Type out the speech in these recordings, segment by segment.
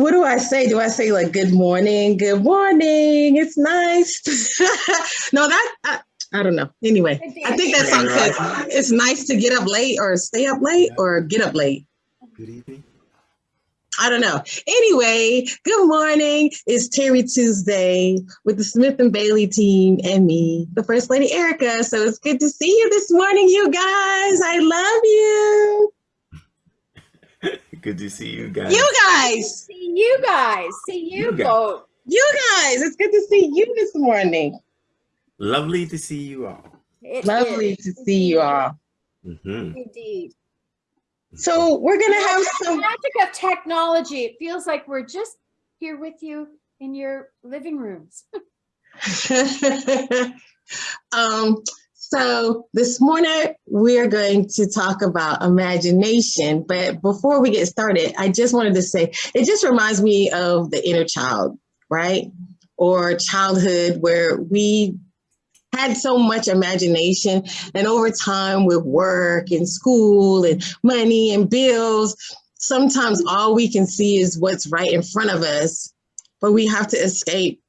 So what do I say? Do I say like good morning? Good morning. It's nice. no, that I, I, don't know. Anyway, I think that song says it's nice to get up late or stay up late or get up late. Good evening. I don't know. Anyway, good morning. It's Terry Tuesday with the Smith and Bailey team and me, the First Lady Erica. So it's good to see you this morning, you guys. I love you. Good to see you guys. You guys. See you guys. See you, You both. You guys. It's good to see you this morning. Lovely to see you all. It Lovely is. to see you all. Mhm. Indeed. So we're gonna have some. magic of technology. It feels like we're just here with you in your living rooms. um, so this morning we're going to talk about imagination. But before we get started, I just wanted to say it just reminds me of the inner child, right? Or childhood where we had so much imagination and over time with work and school and money and bills sometimes all we can see is what's right in front of us but we have to escape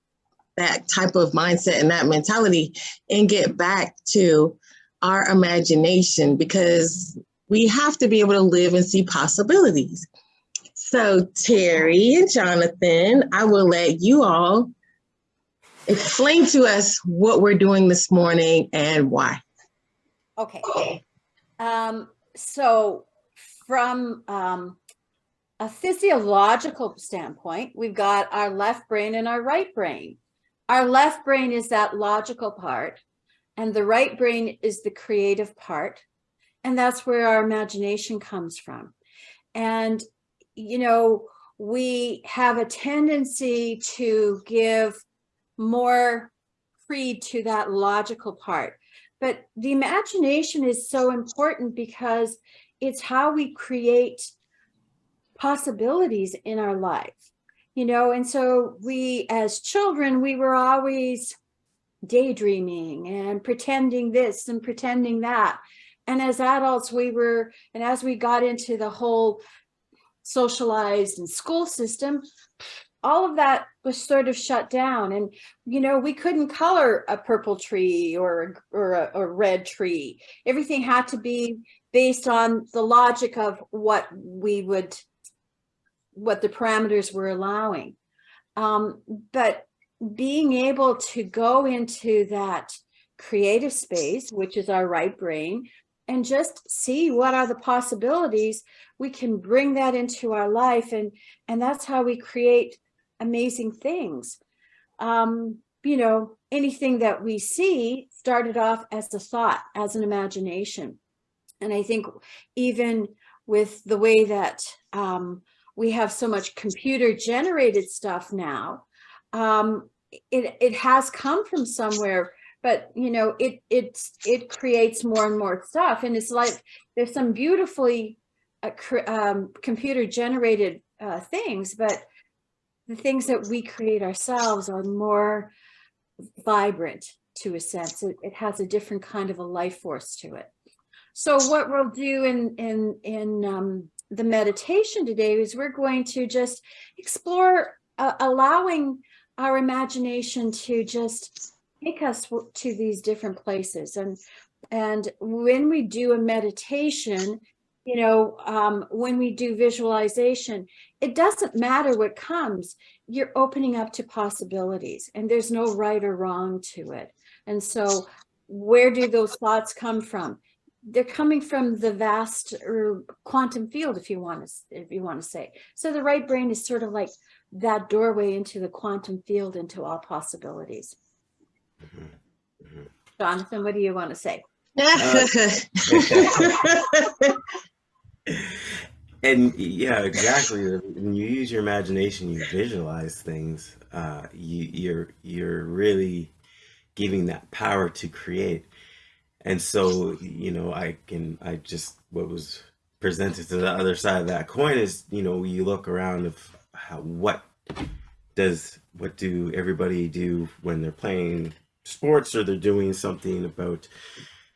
that type of mindset and that mentality and get back to our imagination because we have to be able to live and see possibilities so terry and jonathan i will let you all explain to us what we're doing this morning and why. Okay. Um, so from um, a physiological standpoint, we've got our left brain and our right brain. Our left brain is that logical part, and the right brain is the creative part. And that's where our imagination comes from. And, you know, we have a tendency to give more creed to that logical part. But the imagination is so important because it's how we create possibilities in our life, you know, and so we as children, we were always daydreaming and pretending this and pretending that. And as adults, we were, and as we got into the whole socialized and school system, all of that was sort of shut down and you know we couldn't color a purple tree or or a, a, red tree everything had to be based on the logic of what we would what the parameters were allowing um, but being able to go into that creative space which is our right brain and just see what are the possibilities we can bring that into our life and and that's how we create amazing things. Um, you know, anything that we see started off as a thought, as an imagination. And I think even with the way that um, we have so much computer generated stuff now, um, it, it has come from somewhere, but you know, it, it, it creates more and more stuff. And it's like, there's some beautifully uh, um, computer generated uh, things, but the things that we create ourselves are more vibrant to a sense. It, it, has a different kind of a life force to it. So what we'll do in, in, in um, the meditation today is we're going to just explore uh, allowing our imagination to just take us to these different places. And, and when we do a meditation, you know, um, when we do visualization, it doesn't matter what comes, you're opening up to possibilities and there's no right or wrong to it. And so where do those thoughts come from? They're coming from the vast or quantum field, if you want to, if you want to say. So the right brain is sort of like that doorway into the quantum field, into all possibilities. Mm -hmm. Jonathan, what do you want to say? Uh, and yeah, exactly. When you use your imagination, you visualize things. Uh, you, you're you're really giving that power to create. And so, you know, I can I just what was presented to the other side of that coin is, you know, you look around of how what does what do everybody do when they're playing sports or they're doing something about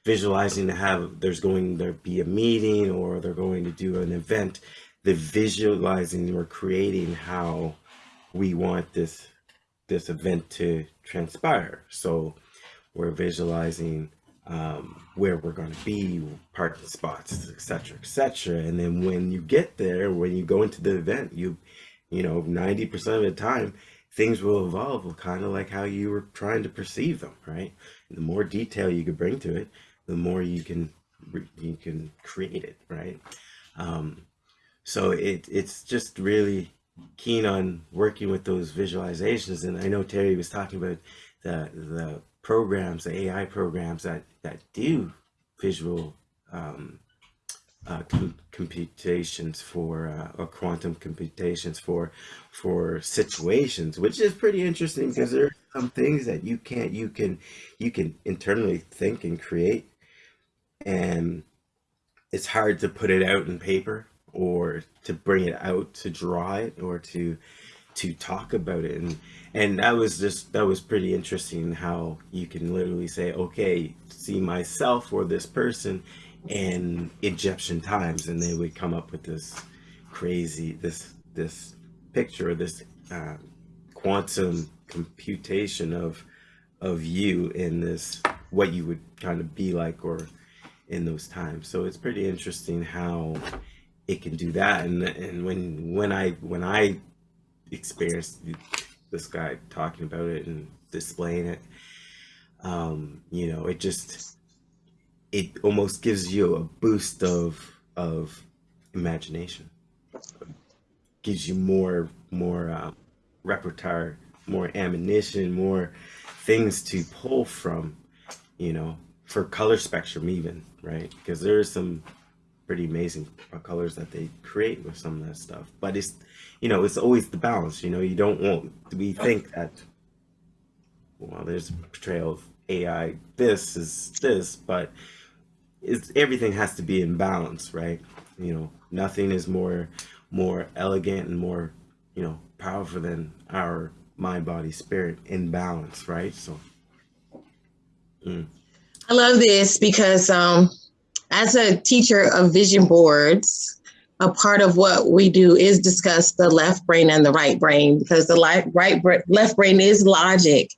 visualizing to have there's going to be a meeting or they're going to do an event the visualizing or creating how we want this this event to transpire. So we're visualizing um, where we're going to be, parking spots, etc., etc. And then when you get there, when you go into the event, you, you know, ninety percent of the time, things will evolve kind of like how you were trying to perceive them, right? And the more detail you can bring to it, the more you can you can create it, right? Um, so it it's just really keen on working with those visualizations, and I know Terry was talking about the the programs, the AI programs that that do visual um, uh, com computations for uh, or quantum computations for for situations, which is pretty interesting because there are some things that you can't you can you can internally think and create, and it's hard to put it out in paper or to bring it out to draw it or to to talk about it. And and that was just that was pretty interesting how you can literally say okay see myself or this person in Egyptian times. And they would come up with this crazy this this picture of this uh, quantum computation of of you in this what you would kind of be like or in those times. So it's pretty interesting how it can do that. And and when when I when I experienced this guy talking about it and displaying it. Um you know it just it almost gives you a boost of of imagination. Gives you more more um, repertoire more ammunition more things to pull from you know for color spectrum even right? Because there's some pretty amazing colors that they create with some of that stuff. But it's you know it's always the balance you know you don't want we think that well there's a portrayal of ai this is this but it's everything has to be in balance right? You know nothing is more more elegant and more you know powerful than our mind body spirit in balance right? So mm. i love this because um as a teacher of vision boards, a part of what we do is discuss the left brain and the right brain because the right, left brain is logic.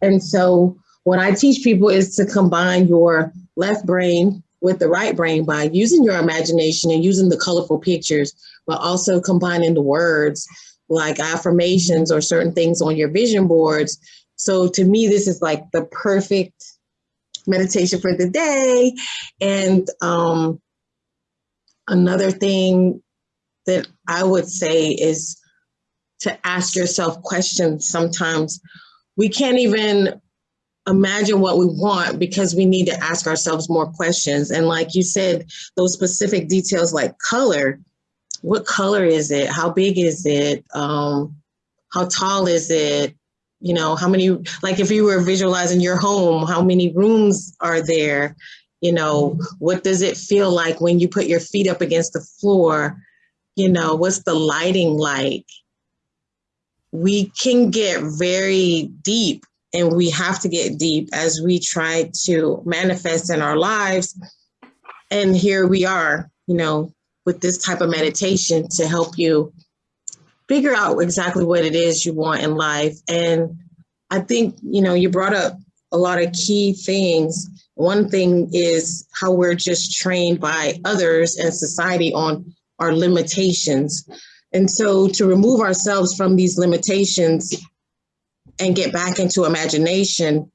And so what I teach people is to combine your left brain with the right brain by using your imagination and using the colorful pictures, but also combining the words like affirmations or certain things on your vision boards. So to me, this is like the perfect meditation for the day. And um, another thing that I would say is to ask yourself questions. Sometimes we can't even imagine what we want because we need to ask ourselves more questions. And like you said, those specific details like color, what color is it? How big is it? Um, how tall is it? You know how many like if you were visualizing your home how many rooms are there? You know what does it feel like when you put your feet up against the floor? You know what's the lighting like? We can get very deep and we have to get deep as we try to manifest in our lives. And here we are you know with this type of meditation to help you figure out exactly what it is you want in life. And I think, you know, you brought up a lot of key things. One thing is how we're just trained by others and society on our limitations. And so to remove ourselves from these limitations and get back into imagination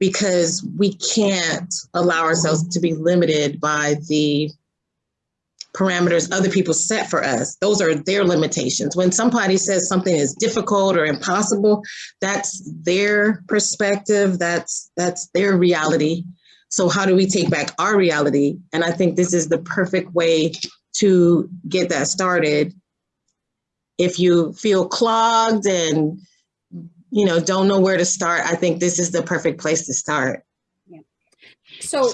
because we can't allow ourselves to be limited by the parameters other people set for us. Those are their limitations. When somebody says something is difficult or impossible, that's their perspective, that's that's their reality. So how do we take back our reality? And I think this is the perfect way to get that started. If you feel clogged and you know don't know where to start, I think this is the perfect place to start. Yeah. So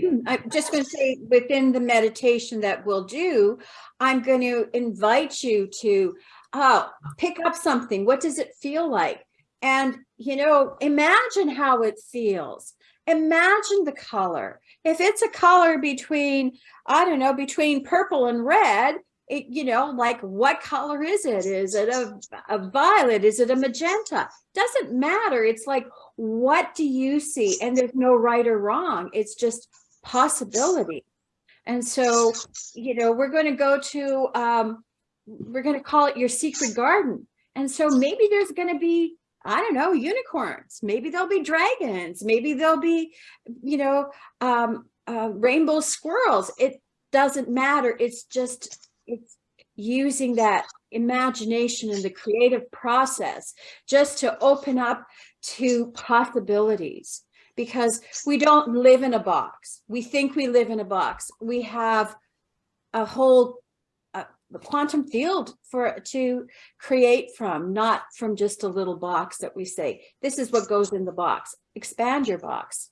I'm just going to say within the meditation that we'll do, I'm going to invite you to uh, pick up something. What does it feel like? And, you know, imagine how it feels. Imagine the color. If it's a color between, I don't know, between purple and red, it, you know, like what color is it? Is it a, a violet? Is it a magenta? Doesn't matter. It's like, what do you see? And there's no right or wrong. It's just possibility. And so, you know, we're going to go to, um, we're going to call it your secret garden. And so maybe there's going to be, I don't know, unicorns. Maybe there'll be dragons. Maybe there'll be, you know, um, uh, rainbow squirrels. It doesn't matter. It's just, it's using that imagination and the creative process just to open up to possibilities because we don't live in a box. We think we live in a box. We have a whole uh, quantum field for to create from, not from just a little box that we say, this is what goes in the box. Expand your box.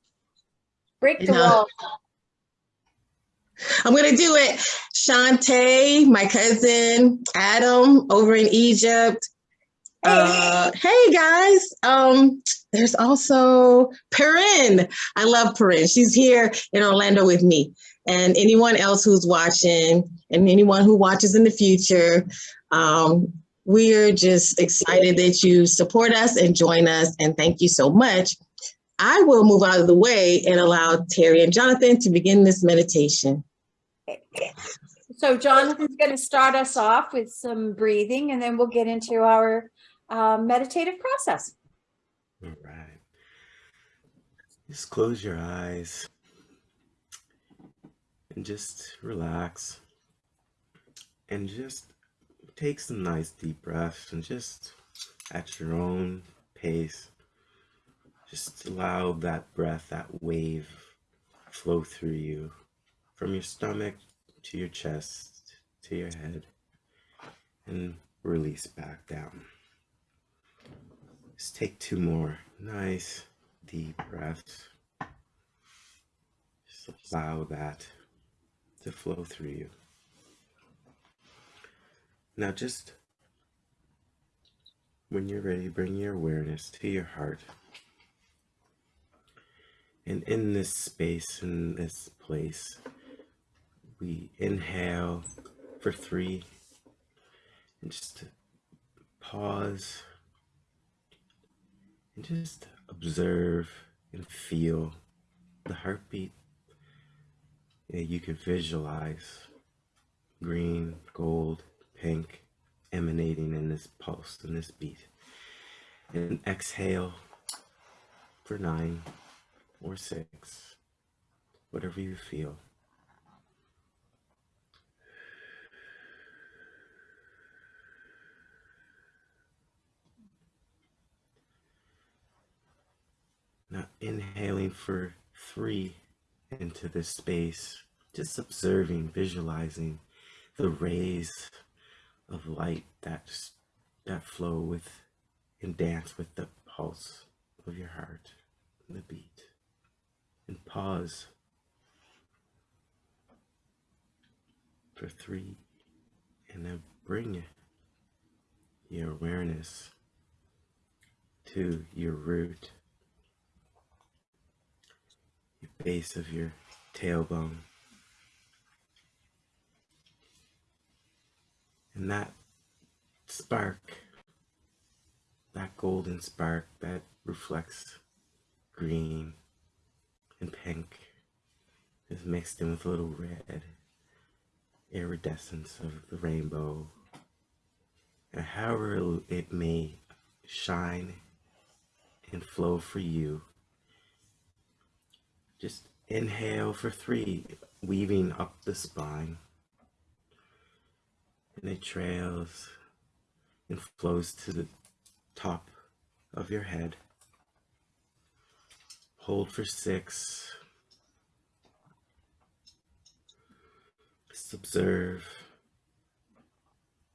Break the wall. I'm gonna do it. Shantae, my cousin Adam over in Egypt. Uh, hey guys. Um, there's also Perrin. I love Perrin. She's here in Orlando with me. And anyone else who's watching and anyone who watches in the future, um, we're just excited that you support us and join us. And thank you so much. I will move out of the way and allow Terry and Jonathan to begin this meditation. So Jonathan's going to start us off with some breathing and then we'll get into our uh, meditative process. All right. Just close your eyes and just relax and just take some nice deep breaths and just at your own pace, just allow that breath, that wave flow through you from your stomach to your chest to your head and release back down. Just take two more nice deep breaths. Just allow that to flow through you. Now, just when you're ready, bring your awareness to your heart. And in this space, in this place, we inhale for three and just pause and just observe and feel the heartbeat. Yeah, you can visualize green, gold, pink emanating in this pulse, in this beat. And exhale for nine or six, whatever you feel. Now inhaling for three into this space, just observing, visualizing the rays of light that that flow with and dance with the pulse of your heart, the beat. And pause for three, and then bring your awareness to your root your base of your tailbone. And that spark, that golden spark that reflects green and pink, is mixed in with a little red iridescence of the rainbow. And however it may shine and flow for you, just inhale for three, weaving up the spine. And it trails and flows to the top of your head. Hold for six. Just observe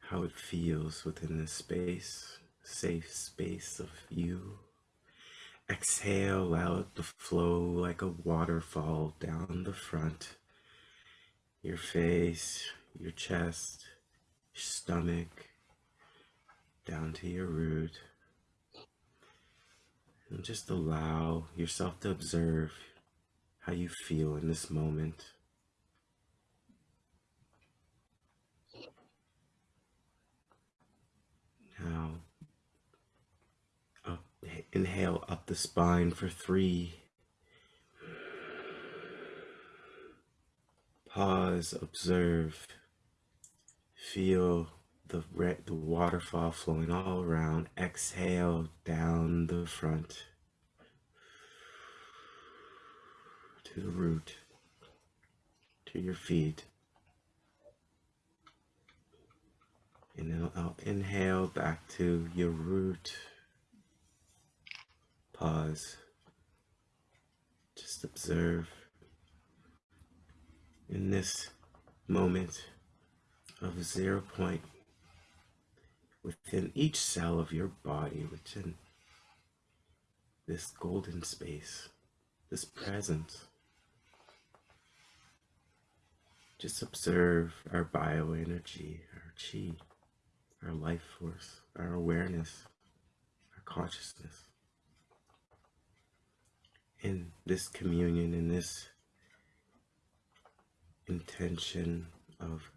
how it feels within this space, safe space of you. Exhale out the flow like a waterfall down the front, your face, your chest, your stomach, down to your root. And just allow yourself to observe how you feel in this moment. Now, Inhale up the spine for three. Pause, observe, feel the re- the waterfall flowing all around. Exhale down the front to the root, to your feet. And then I'll inhale back to your root. Pause. Just observe in this moment of zero point within each cell of your body, within this golden space, this presence. Just observe our bioenergy, our chi, our life force, our awareness, our consciousness. In this communion, in this intention of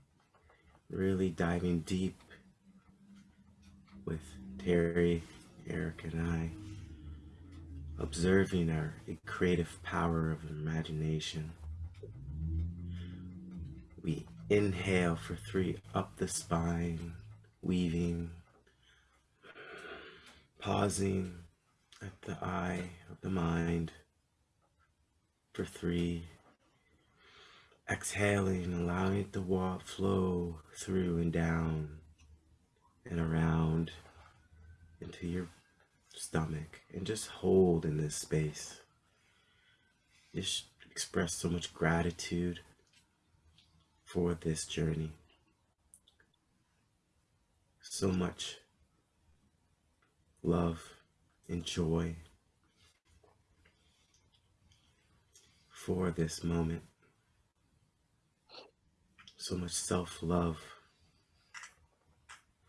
really diving deep with Terry, Eric, and I, observing our creative power of imagination. We inhale for three up the spine, weaving, pausing at the eye of the mind for three, exhaling, allowing it to flow through and down and around into your stomach and just hold in this space. Just express so much gratitude for this journey. So much love and joy for this moment. So much self love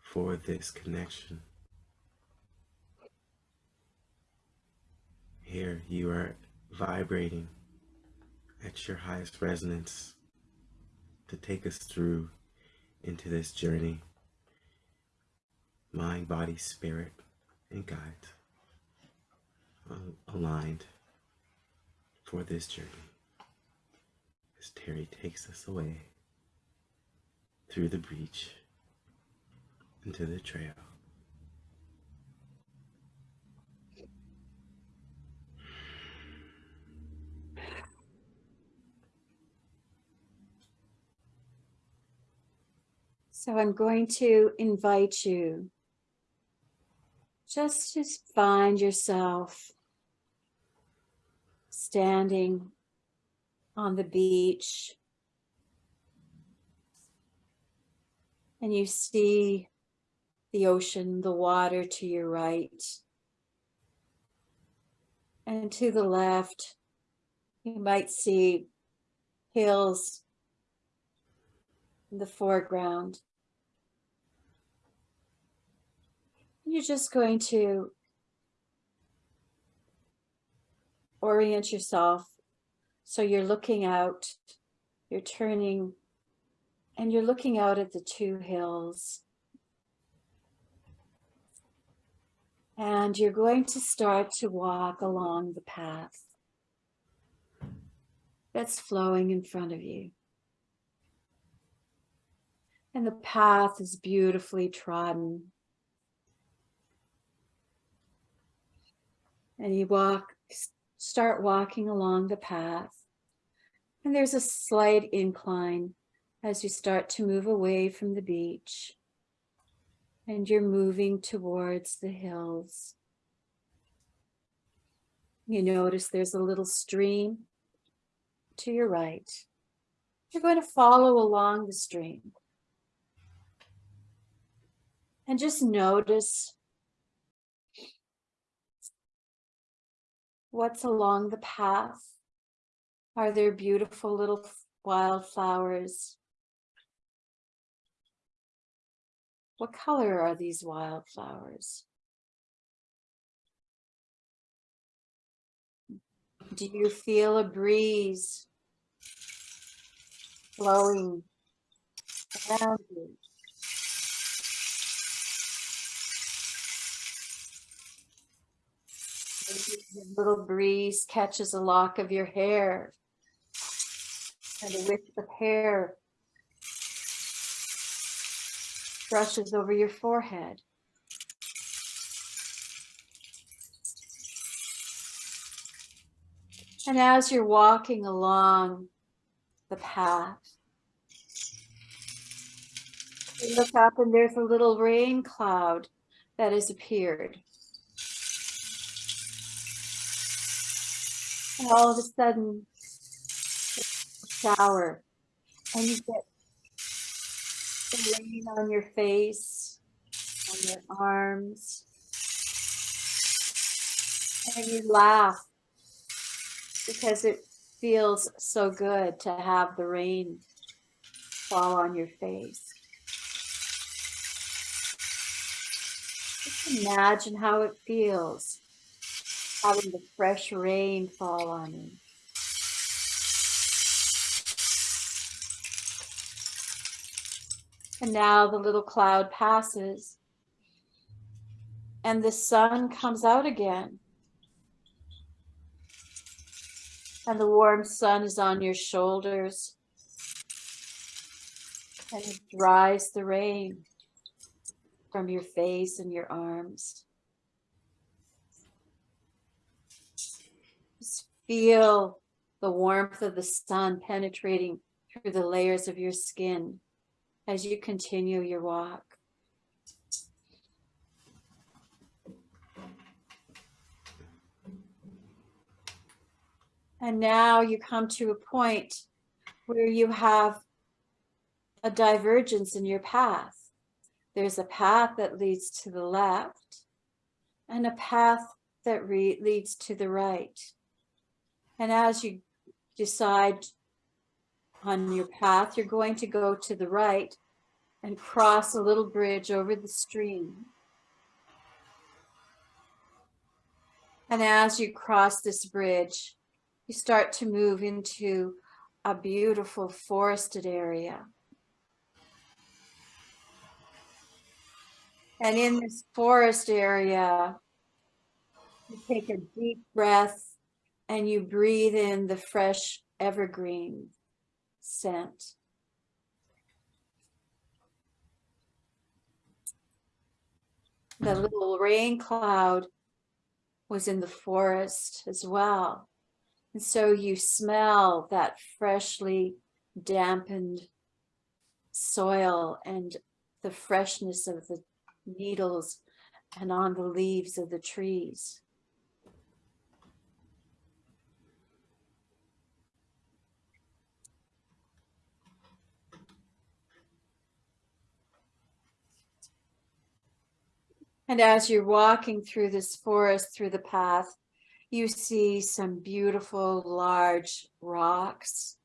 for this connection. Here you are vibrating at your highest resonance to take us through into this journey. Mind, body, spirit, and guide uh, aligned for this journey as Terry takes us away through the breach into the trail. So I'm going to invite you just to find yourself standing on the beach and you see the ocean, the water to your right. And to the left, you might see hills in the foreground. You're just going to orient yourself so you're looking out, you're turning, and you're looking out at the two hills. And you're going to start to walk along the path that's flowing in front of you. And the path is beautifully trodden. And you walk, start walking along the path. And there's a slight incline as you start to move away from the beach and you're moving towards the hills. You notice there's a little stream to your right. You're going to follow along the stream. And just notice what's along the path. Are there beautiful little wildflowers? What color are these wildflowers? Do you feel a breeze blowing around you? Little breeze catches a lock of your hair. And a wisp of hair brushes over your forehead. And as you're walking along the path, you look up and there's a little rain cloud that has appeared. All of a sudden, shower, and you get the rain on your face, on your arms, and you laugh because it feels so good to have the rain fall on your face. Just imagine how it feels having the fresh rain fall on you. And now the little cloud passes and the sun comes out again. And the warm sun is on your shoulders and it dries the rain from your face and your arms. Just feel the warmth of the sun penetrating through the layers of your skin as you continue your walk. And now you come to a point where you have a divergence in your path. There's a path that leads to the left and a path that leads to the right. And as you decide on your path, you're going to go to the right and cross a little bridge over the stream. And as you cross this bridge, you start to move into a beautiful forested area. And in this forest area, you take a deep breath and you breathe in the fresh evergreen scent. The mm-hmm. little rain cloud was in the forest as well. And so you smell that freshly dampened soil and the freshness of the needles and on the leaves of the trees. And as you're walking through this forest, through the path, you see some beautiful large rocks.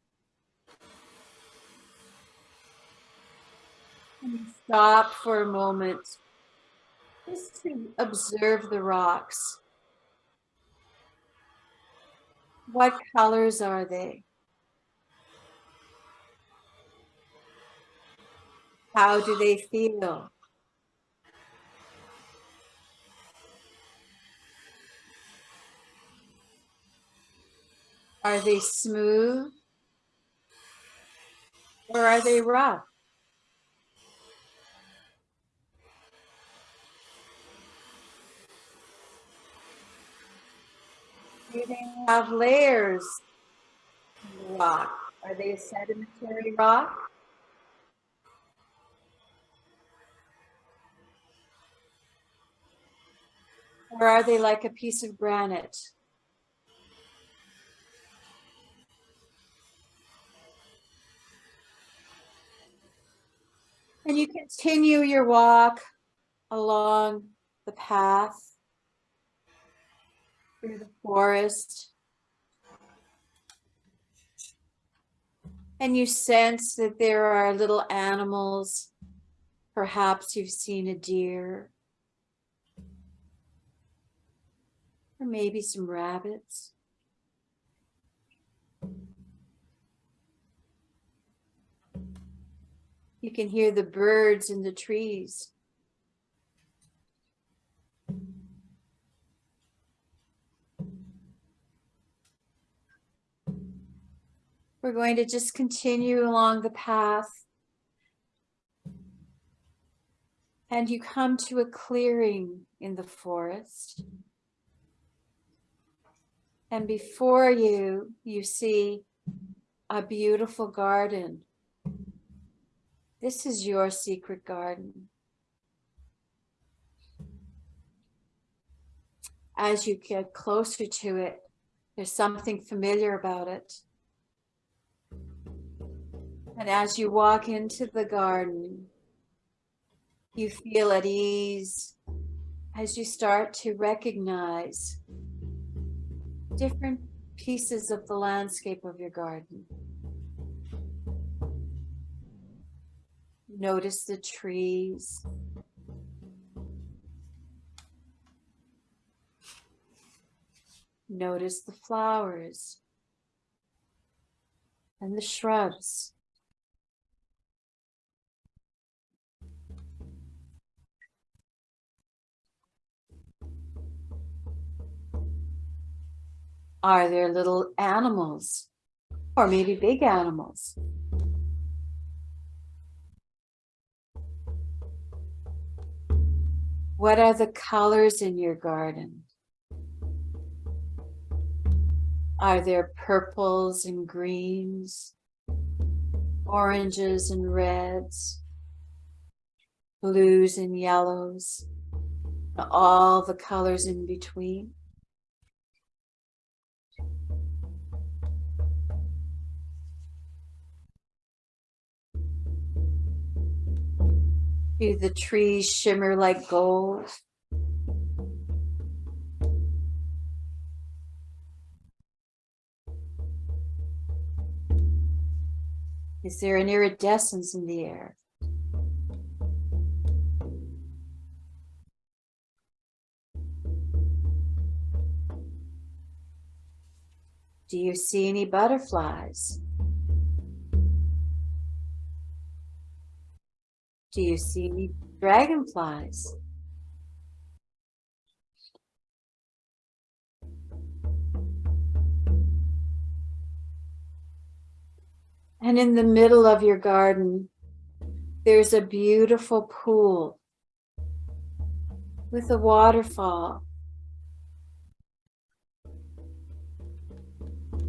Stop for a moment just to observe the rocks. What colors are they? How do they feel? Are they smooth? Or are they rough? Do they have layers rock? Are they a sedimentary rock? Or are they like a piece of granite? And you continue your walk along the path through the forest. And you sense that there are little animals. Perhaps you've seen a deer. Or maybe some rabbits. You can hear the birds in the trees. We're going to just continue along the path. And you come to a clearing in the forest. And before you, you see a beautiful garden this is your secret garden. As you get closer to it, there's something familiar about it. And as you walk into the garden, you feel at ease as you start to recognize different pieces of the landscape of your garden. Notice the trees. Notice the flowers and the shrubs. Are there little animals or maybe big animals? What are the colors in your garden? Are there purples and greens, oranges and reds, blues and yellows, all the colors in between? Do the trees shimmer like gold? Is there an iridescence in the air? Do you see any butterflies? Do you see dragonflies? And in the middle of your garden, there's a beautiful pool with a waterfall.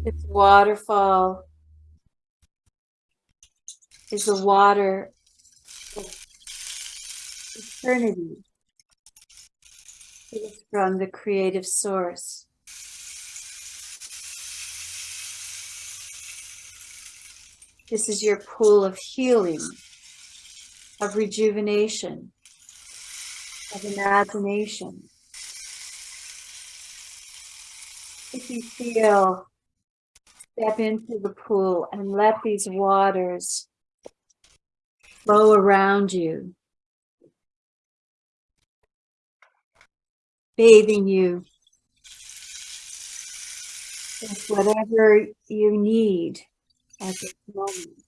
This waterfall is the water eternity. It is from the creative source. This is your pool of healing, of rejuvenation, of imagination. If you feel, step into the pool and let these waters flow around you, bathing you with whatever you need at this moment.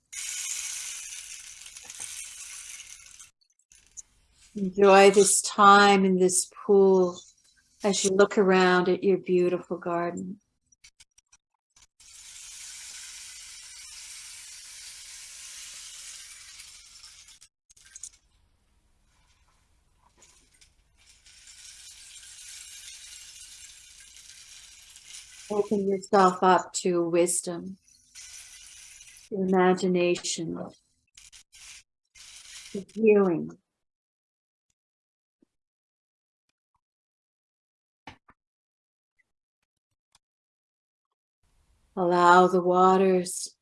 Enjoy this time in this pool as you look around at your beautiful garden. Open yourself up to wisdom to imagination, to healing. Allow the waters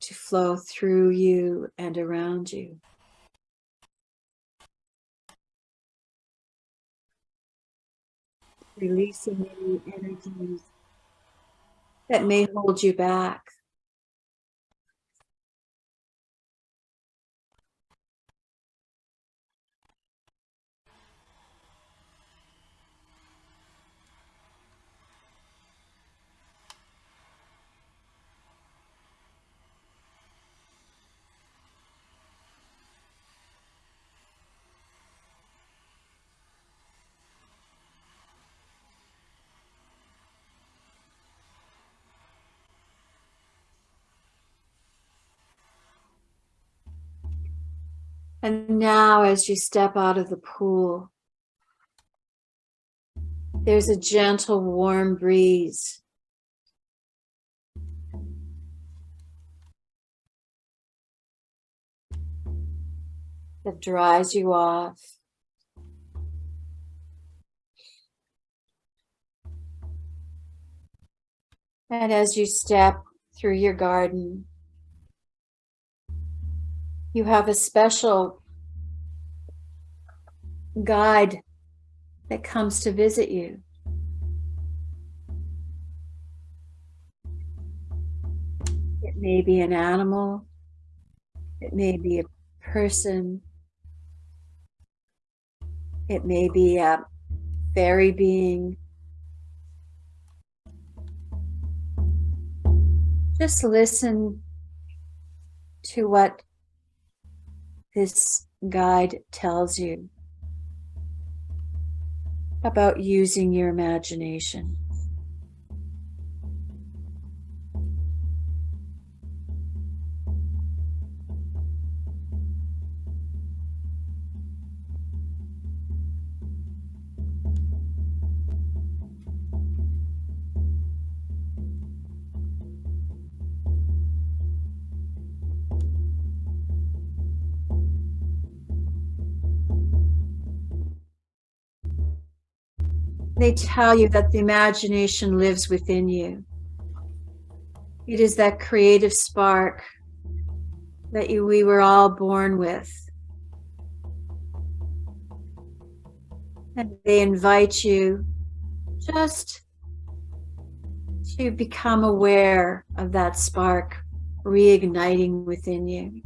to flow through you and around you. Releasing any energies that may hold you back. And now as you step out of the pool, there's a gentle warm breeze. That dries you off. And as you step through your garden, you have a special guide that comes to visit you. It may be an animal, it may be a person, it may be a fairy being. Just listen to what this guide tells you about using your imagination. They tell you that the imagination lives within you. It is that creative spark that you, we were all born with. And they invite you just to become aware of that spark reigniting within you.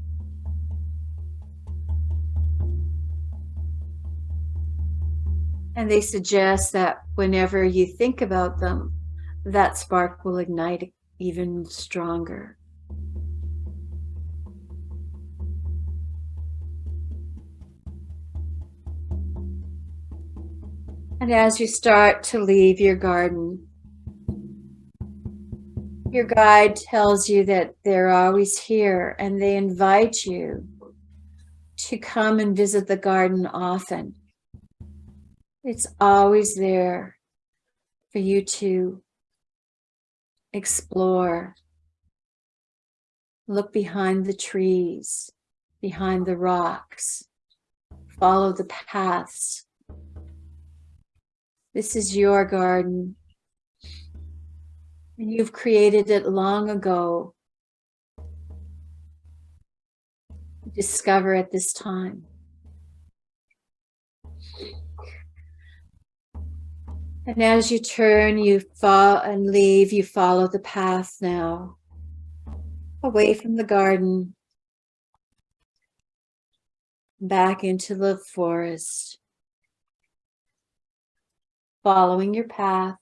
And they suggest that whenever you think about them, that spark will ignite even stronger. And as you start to leave your garden, your guide tells you that they're always here and they invite you to come and visit the garden often. It's always there for you to explore. Look behind the trees, behind the rocks, follow the paths. This is your garden. And you've created it long ago. Discover at this time. And as you turn, you fall and leave, you follow the path now, away from the garden, back into the forest, following your path.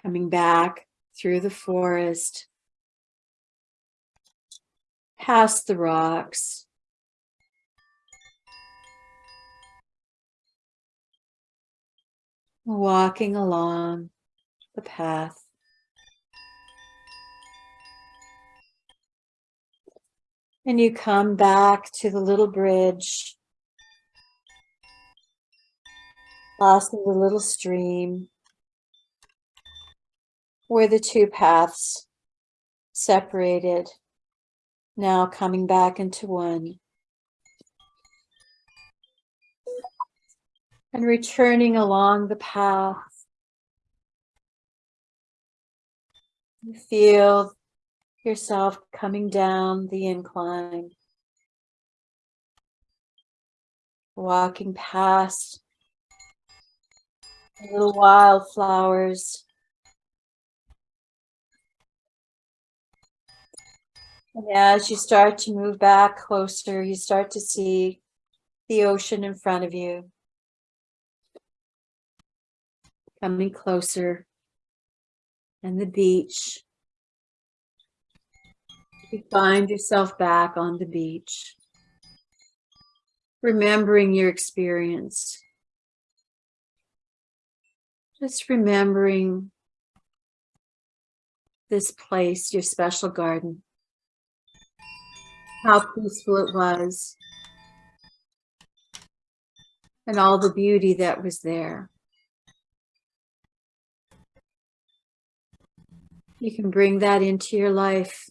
Coming back through the forest, past the rocks, walking along the path. And you come back to the little bridge, crossing the little stream where the two paths separated, now coming back into one. And returning along the path. You feel yourself coming down the incline, walking past little wildflowers. And as you start to move back closer, you start to see the ocean in front of you. Coming closer and the beach. You find yourself back on the beach, remembering your experience. Just remembering this place, your special garden. How peaceful it was. And all the beauty that was there. You can bring that into your life.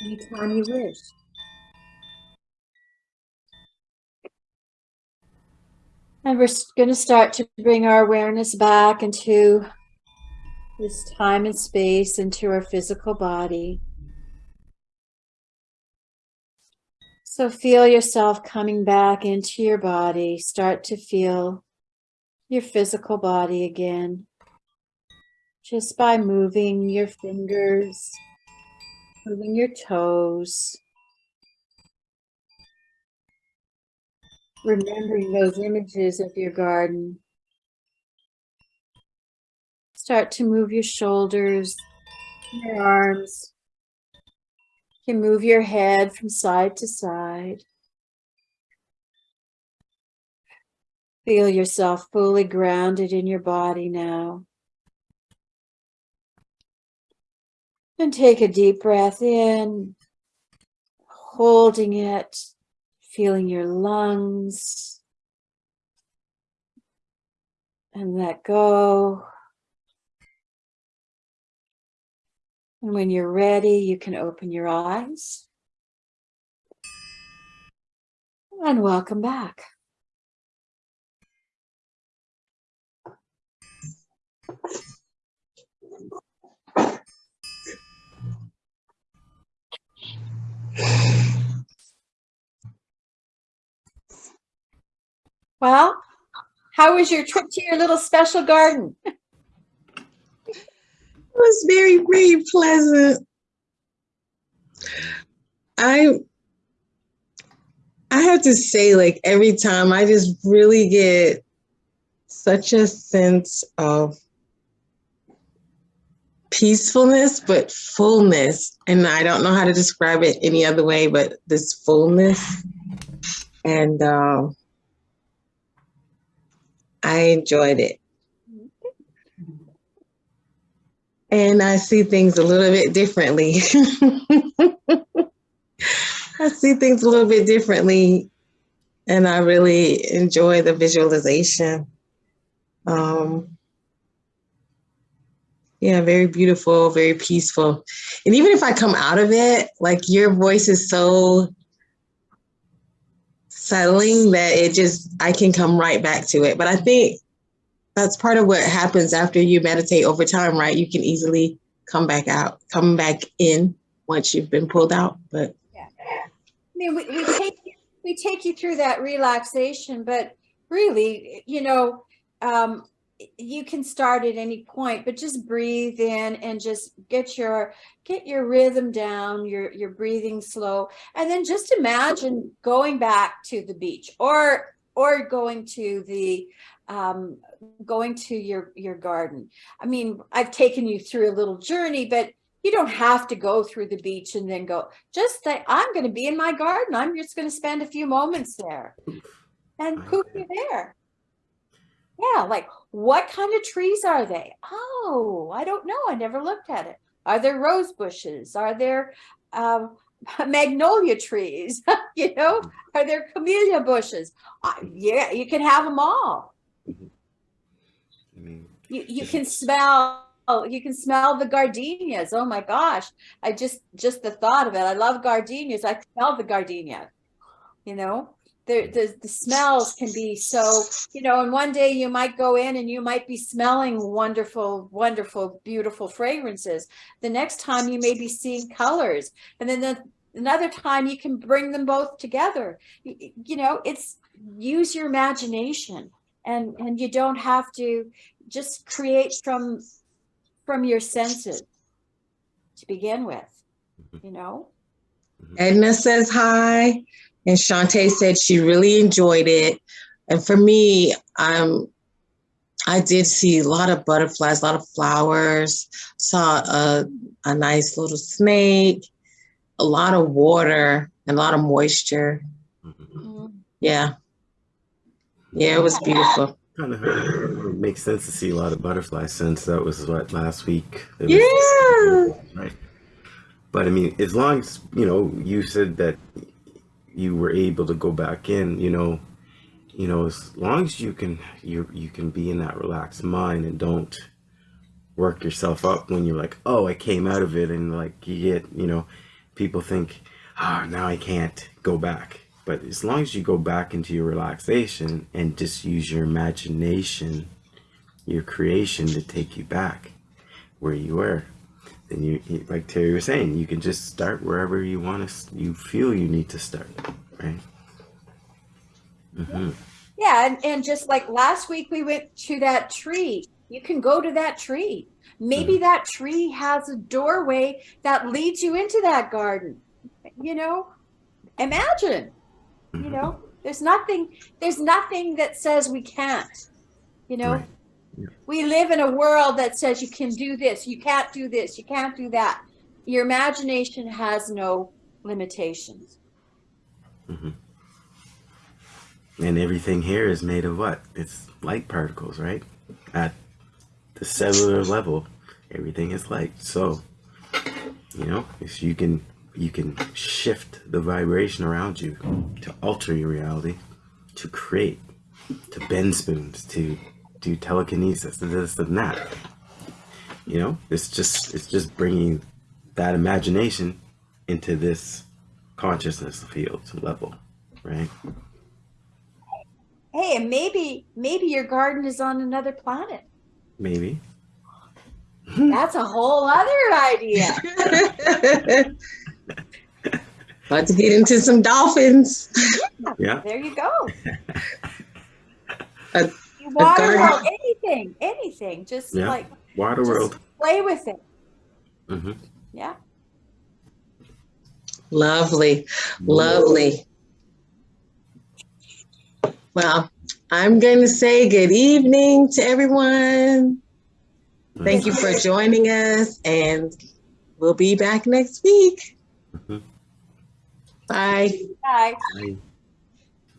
Anytime you wish. And we're going to start to bring our awareness back into this time and space, into our physical body. So feel yourself coming back into your body. Start to feel your physical body again. Just by moving your fingers, moving your toes. remembering those images of your garden. Start to move your shoulders, your arms. You can move your head from side to side. Feel yourself fully grounded in your body now. And take a deep breath in, holding it feeling your lungs and let go. And when you're ready, you can open your eyes. And welcome back. Well, how was your trip to your little special garden? It was very, very pleasant. I I have to say, like every time I just really get such a sense of peacefulness, but fullness. And I don't know how to describe it any other way, but this fullness. And um, I enjoyed it. And I see things a little bit differently. I see things a little bit differently. And I really enjoy the visualization. Um, yeah, very beautiful, very peaceful. And even if I come out of it, like your voice is so settling that it just I can come right back to it. But I think that's part of what happens after you meditate over time, right? You can easily come back out, come back in once you've been pulled out. But yeah. I mean, we, we take we take you through that relaxation, but really, you know, um, you can start at any point but just breathe in and just get your get your rhythm down your your breathing slow. And then just imagine going back to the beach or or going to the um, going to your your garden. I mean i've taken you through a little journey but you don't have to go through the beach and then go. Just say i'm going to be in my garden. I'm just going to spend a few moments there. And poof you're there? Yeah, like what kind of trees are they? Oh, I don't know. I never looked at it. Are there rose bushes? Are there um, magnolia trees? you know, are there camellia bushes? Uh, yeah, you can have them all. I mean, you, you can smell you can smell the gardenias. Oh my gosh. I just just the thought of it. I love gardenias. I smell the gardenia. You know, the, the, the smells can be so, you know, and one day you might go in and you might be smelling wonderful, wonderful, beautiful fragrances. The next time you may be seeing colors. And then the, another time you can bring them both together. You, you know, it's use your imagination and, and you don't have to just create from, from your senses to begin with, mm-hmm. you know? Edna says hi. And Shantae said she really enjoyed it. And for me, um, I did see a lot of butterflies, a lot of flowers, saw a, a nice little snake, a lot of water, and a lot of moisture. Mm-hmm. Yeah. Yeah, it was beautiful. Kind of makes sense to see a lot of butterflies since that was what last week. It Yeah. Right. But I mean, as long as you know, you said that you were able to go back in. You know, you know, as long as you can, you you can be in that relaxed mind and don't work yourself up when you're like, oh, I came out of it, and like you get, you know, people think, ah, now I can't go back. But as long as you go back into your relaxation and just use your imagination, your creation to take you back where you were, then you, like Terry was saying, you can just start wherever you want to, you feel you need to start, right? hmm Yeah, and, and just like last week we went to that tree. You can go to that tree. Maybe that tree has a doorway that leads you into that garden. You know, imagine. You know, there's nothing there's nothing that says we can't. You know, Right. Yeah. we live in a world that says you can do this, you can't do this, you can't do that. Your imagination has no limitations. Mm-hmm. And everything here is made of what? It's light particles, right? At the cellular level, everything is light. So, you know, if you can you can shift the vibration around you to alter your reality, to create, to bend spoons, to do telekinesis, and this and that. You know, it's just it's just bringing that imagination into this consciousness field level, right? Hey, and maybe about your garden is on another planet. Maybe. That's a whole other idea. About to get into some dolphins. Yeah. There you go. A- Water garden. world, anything, anything. Just Yeah. like Water just world. play with it. hmm Yeah. Lovely, lovely. Well, I'm going to say good evening to everyone. Thank you for joining us, and we'll be back next week. Mhm. Bye. Bye. Bye.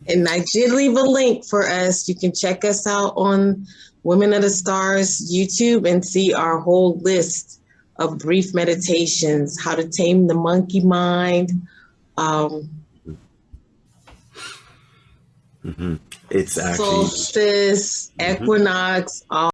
And I did leave a link for us. You can check us out on Women of the Stars YouTube and see our whole list of brief meditations, how to tame the monkey mind. Um, hmm It's actually solstice, Mhm. equinox, all